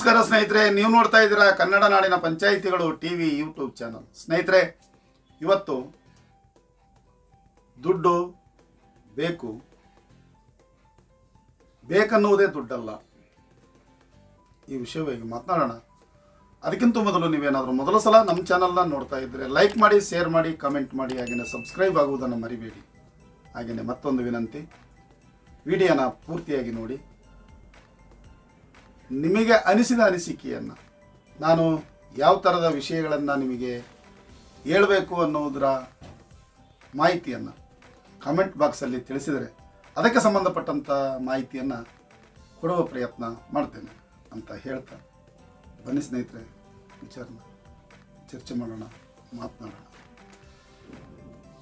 ನಮಸ್ಕಾರ ಸ್ನೇಹಿತರೆ, ನೀವು ನೋಡ್ತಾ ಇದ್ದೀರಾ ಕನ್ನಡ ನಾಡಿನ ಪಂಚಾಯಿತಿಗಳು ಟಿವಿ, ಯೂಟ್ಯೂಬ್ ಚಾನಲ್. ಸ್ನೇಹಿತರೆ, ಇವತ್ತು ದುಡ್ಡು ಬೇಕು. ಬೇಕನ್ನುವುದೇ ದುಡ್ಡಲ್ಲ. ಈ ವಿಷಯವಾಗಿ ಮಾತನಾಡೋಣ. ಅದಕ್ಕಿಂತ ಮೊದಲು ನೀವೇನಾದರೂ ಮೊದಲ ಸಲ ನಮ್ಮ ಚಾನಲ್ನ ನೋಡ್ತಾ ಇದ್ದರೆ ಲೈಕ್ ಮಾಡಿ, ಶೇರ್ ಮಾಡಿ, ಕಮೆಂಟ್ ಮಾಡಿ, ಹಾಗೆಯೇ ಸಬ್ಸ್ಕ್ರೈಬ್ ಆಗುವುದನ್ನು ಮರಿಬೇಡಿ. ಹಾಗೆಯೇ ಮತ್ತೊಂದು ವಿನಂತಿ. ವಿಡಿಯೋನ ಪೂರ್ತಿಯಾಗಿ ನೋಡಿ. ನಿಮಗೆ ಅನಿಸಿದ ಅನಿಸಿಕೆಯನ್ನು ನಾನು ಯಾವ ಥರದ ವಿಷಯಗಳನ್ನು ನಿಮಗೆ ಹೇಳಬೇಕು ಅನ್ನೋದರ ಮಾಹಿತಿಯನ್ನು ಕಮೆಂಟ್ ಬಾಕ್ಸಲ್ಲಿ ತಿಳಿಸಿದರೆ ಅದಕ್ಕೆ ಸಂಬಂಧಪಟ್ಟಂಥ ಮಾಹಿತಿಯನ್ನು ಕೊಡುವ ಪ್ರಯತ್ನ ಮಾಡ್ತೇನೆ ಅಂತ ಹೇಳ್ತಾ ಬನ್ನಿ ಸ್ನೇಹಿತರೆ, ವಿಚಾರನ ಚರ್ಚೆ ಮಾಡೋಣ, ಮಾತನಾಡೋಣ.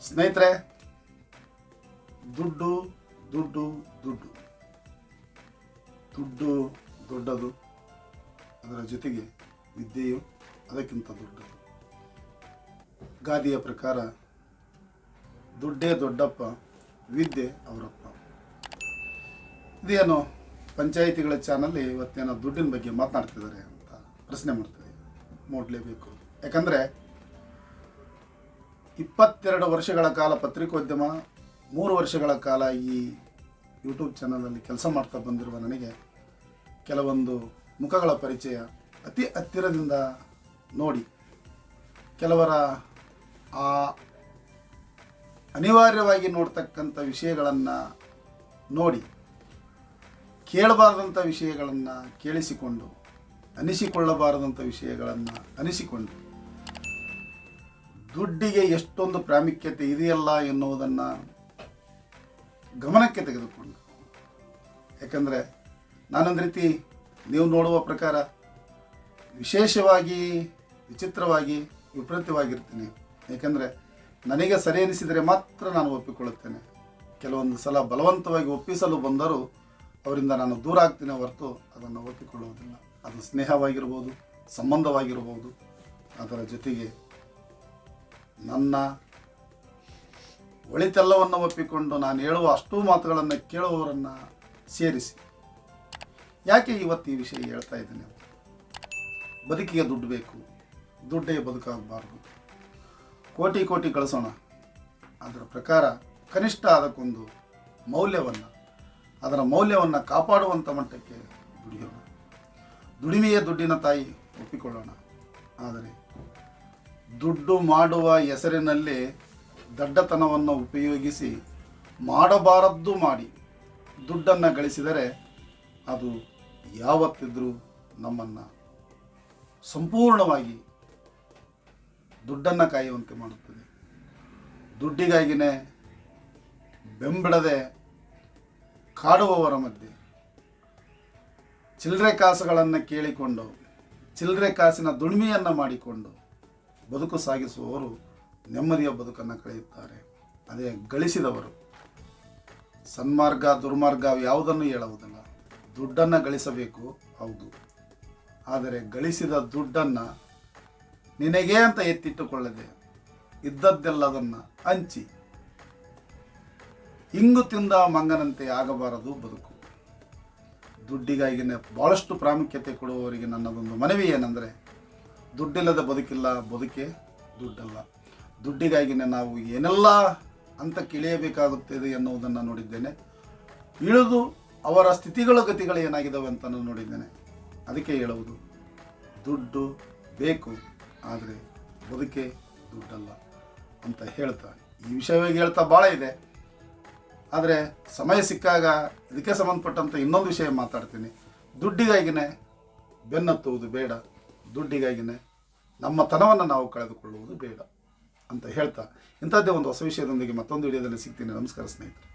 ಸ್ನೇಹಿತರೆ, ದುಡ್ಡು ದುಡ್ಡು ದುಡ್ಡು. ದುಡ್ಡು ದೊಡ್ಡದು. ಅದರ ಜೊತೆಗೆ ವಿದ್ಯೆಯು ಅದಕ್ಕಿಂತ ದೊಡ್ಡದು. ಗಾದಿಯ ಪ್ರಕಾರ ದುಡ್ಡೇ ದೊಡ್ಡಪ್ಪ, ವಿದ್ಯೆ ಅವರಪ್ಪ. ಇದೇನು ಪಂಚಾಯಿತಿಗಳ ಚಾನಲ್ಲಿ ಇವತ್ತೇನೋ ದುಡ್ಡಿನ ಬಗ್ಗೆ ಮಾತನಾಡ್ತಿದ್ದಾರೆ ಅಂತ ಪ್ರಶ್ನೆ ಮಾಡ್ತಿದೆ. ನೋಡಲೇಬೇಕು. ಯಾಕಂದರೆ ಇಪ್ಪತ್ತೆರಡು ವರ್ಷಗಳ ಕಾಲ ಪತ್ರಿಕೋದ್ಯಮ, ಮೂರು ವರ್ಷಗಳ ಕಾಲ ಈ ಯೂಟ್ಯೂಬ್ ಚಾನಲಲ್ಲಿ ಕೆಲಸ ಮಾಡ್ತಾ ಬಂದಿರುವ ನನಗೆ ಕೆಲವೊಂದು ಮುಖಗಳ ಪರಿಚಯ ಅತಿ ಹತ್ತಿರದಿಂದ ನೋಡಿ. ಕೆಲವರ ಆ ಅನಿವಾರ್ಯವಾಗಿ ನೋಡ್ತಕ್ಕಂಥ ವಿಷಯಗಳನ್ನು ನೋಡಿ. ಕೇಳಬಾರದಂಥ ವಿಷಯಗಳನ್ನು ಕೇಳಿಸಿಕೊಂಡು, ಅನಿಸಿಕೊಳ್ಳಬಾರದಂಥ ವಿಷಯಗಳನ್ನು ಅನಿಸಿಕೊಂಡು, ದುಡ್ಡಿಗೆ ಎಷ್ಟೊಂದು ಪ್ರಾಮುಖ್ಯತೆ ಇದೆಯಲ್ಲ ಎನ್ನುವುದನ್ನು ಗಮನಕ್ಕೆ ತೆಗೆದುಕೊಂಡು. ಯಾಕಂದರೆ ನಾನೊಂದು ರೀತಿ ನೀವು ನೋಡುವ ಪ್ರಕಾರ ವಿಶೇಷವಾಗಿ, ವಿಚಿತ್ರವಾಗಿ ವಿಪರೀತವಾಗಿರ್ತೀನಿ. ಏಕೆಂದರೆ ನನಗೆ ಸರಿ ಅನಿಸಿದರೆ ಮಾತ್ರ ನಾನು ಒಪ್ಪಿಕೊಳ್ಳುತ್ತೇನೆ. ಕೆಲವೊಂದು ಸಲ ಬಲವಂತವಾಗಿ ಒಪ್ಪಿಸಲು ಬಂದರೂ ಅವರಿಂದ ನಾನು ದೂರ ಆಗ್ತೀನಿ ಹೊರತು ಅದನ್ನು ಒಪ್ಪಿಕೊಳ್ಳುವುದಿಲ್ಲ. ಅದು ಸ್ನೇಹವಾಗಿರ್ಬೋದು, ಸಂಬಂಧವಾಗಿರ್ಬೋದು, ಅದರ ಜೊತೆಗೆ ನನ್ನ ಒಳಿತೆಲ್ಲವನ್ನು ಒಪ್ಪಿಕೊಂಡು ನಾನು ಹೇಳುವ ಅಷ್ಟೂ ಮಾತುಗಳನ್ನು ಕೇಳುವವರನ್ನು ಸೇರಿಸಿ. ಯಾಕೆ ಇವತ್ತು ಈ ವಿಷಯ ಹೇಳ್ತಾ ಇದ್ದೀನಿ ಬದುಕಿಗೆ ದುಡ್ಡು ಬೇಕು. ದುಡ್ಡೇ ಬದುಕಾಗಬಾರ್ದು. ಕೋಟಿ ಕೋಟಿ ಕಳಿಸೋಣ. ಅದರ ಪ್ರಕಾರ ಕನಿಷ್ಠ ಅದಕ್ಕೊಂದು ಮೌಲ್ಯವನ್ನು, ಅದರ ಮೌಲ್ಯವನ್ನು ಕಾಪಾಡುವಂಥ ಮಟ್ಟಕ್ಕೆ ದುಡಿಯೋಣ. ದುಡಿಮೆಯೇ ದುಡ್ಡಿನ ತಾಯಿ ಒಪ್ಪಿಕೊಳ್ಳೋಣ. ಆದರೆ ದುಡ್ಡು ಮಾಡುವ ಹೆಸರಿನಲ್ಲಿ ದಡ್ಡತನವನ್ನು ಉಪಯೋಗಿಸಿ ಮಾಡಬಾರದ್ದು ಮಾಡಿ. ದುಡ್ಡನ್ನು ಗಳಿಸಿದರೆ ಅದು ಯಾವತ್ತಿದ್ರೂ ನಮ್ಮನ್ನು ಸಂಪೂರ್ಣವಾಗಿ ದುಡ್ಡನ್ನು ಕಾಯುವಂತೆ ಮಾಡುತ್ತದೆ. ದುಡ್ಡಿಗಾಗಿನೇ ಬೆಂಬಿಡದೆ ಕಾಡುವವರ ಮಧ್ಯೆ ಚಿಲ್ಲರೆ ಕಾಸುಗಳನ್ನು ಕೇಳಿಕೊಂಡು ಚಿಲ್ಲರೆ ಕಾಸಿನ ದುಡಿಮೆಯನ್ನು ಮಾಡಿಕೊಂಡು ಬದುಕು ಸಾಗಿಸುವವರು ನೆಮ್ಮದಿಯ ಬದುಕನ್ನು ಕಳೆಯುತ್ತಾರೆ. ಅದೇ ಗಳಿಸಿದವರು. ಸನ್ಮಾರ್ಗ, ದುರ್ಮಾರ್ಗ ಯಾವುದನ್ನು ಹೇಳುವುದಿಲ್ಲ. ದುಡ್ಡನ್ನು ಗಳಿಸಬೇಕು. ಹೌದು. ಆದರೆ ಗಳಿಸಿದ ದುಡ್ಡನ್ನು ನಿನಗೆ ಅಂತ ಎತ್ತಿಟ್ಟುಕೊಳ್ಳದೆ ಇದ್ದದ್ದೆಲ್ಲದನ್ನು ಹಂಚಿ. ಇಂಗು ತಿಂದ ಮಂಗನಂತೆ ಆಗಬಾರದು ಬದುಕು. ದುಡ್ಡಿಗಾಗಿನೇ ಭಾಳಷ್ಟು ಪ್ರಾಮುಖ್ಯತೆ ಕೊಡುವವರಿಗೆ ನನ್ನದೊಂದು ಮನವಿ ಏನೆಂದರೆ, ದುಡ್ಡಿಲ್ಲದ ಬದುಕಿಲ್ಲ, ಬದುಕೆ ದುಡ್ಡಲ್ಲ. ದುಡ್ಡಿಗಾಗಿನೇ ನಾವು ಏನೆಲ್ಲ ಅಂತ ಇಳಿಯಬೇಕಾಗುತ್ತದೆ ಎನ್ನುವುದನ್ನು ನೋಡಿದ್ದೇನೆ. ಇಳಿದು ಅವರ ಸ್ಥಿತಿಗಳ ಗತಿಗಳು ಏನಾಗಿದ್ದಾವೆ ಅಂತ ನಾನು ನೋಡಿದ್ದೇನೆ. ಅದಕ್ಕೆ ಹೇಳುವುದು, ದುಡ್ಡು ಬೇಕು, ಆದರೆ ಬದುಕೆ ದುಡ್ಡಲ್ಲ ಅಂತ ಹೇಳ್ತಾ ಈ ವಿಷಯವಾಗಿ ಹೇಳ್ತಾ ಭಾಳ ಇದೆ. ಆದರೆ ಸಮಯ ಸಿಕ್ಕಾಗ ಇದಕ್ಕೆ ಸಂಬಂಧಪಟ್ಟಂಥ ಇನ್ನೊಂದು ವಿಷಯ ಮಾತಾಡ್ತೀನಿ. ದುಡ್ಡಿಗಾಗಿನೇ ಬೆನ್ನತ್ತುವುದು ಬೇಡ. ದುಡ್ಡಿಗಾಗಿನೇ ನಮ್ಮ ತನವನ್ನು ನಾವು ಕಳೆದುಕೊಳ್ಳುವುದು ಬೇಡ ಅಂತ ಹೇಳ್ತಾ ಇಂಥದ್ದೇ ಒಂದು ಹೊಸ ವಿಷಯದೊಂದಿಗೆ ಮತ್ತೊಂದು ವಿಡಿಯೋದಲ್ಲಿ ಸಿಗ್ತೀನಿ. ನಮಸ್ಕಾರ ಸ್ನೇಹಿತರೆ.